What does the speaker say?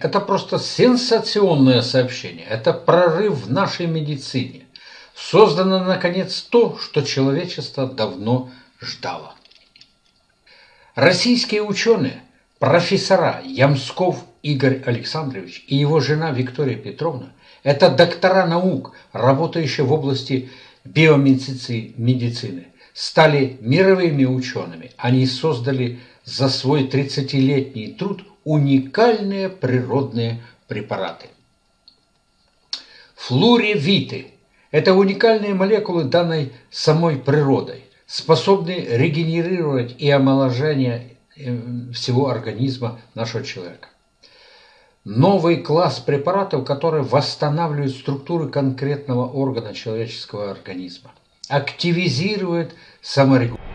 Это просто сенсационное сообщение. Это прорыв в нашей медицине. Создано, наконец, то, что человечество давно ждало. Российские ученые, профессора Ямсков Игорь Александрович и его жена Виктория Петровна – это доктора наук, работающие в области биомедицины, стали мировыми учеными. Они создали за свой 30-летний труд уникальные природные препараты. Флуревиты – это уникальные молекулы, данной самой природой, способные регенерировать и омоложение э, всего организма нашего человека. Новый класс препаратов, которые восстанавливают структуры конкретного органа человеческого организма, активизирует саморегуляцию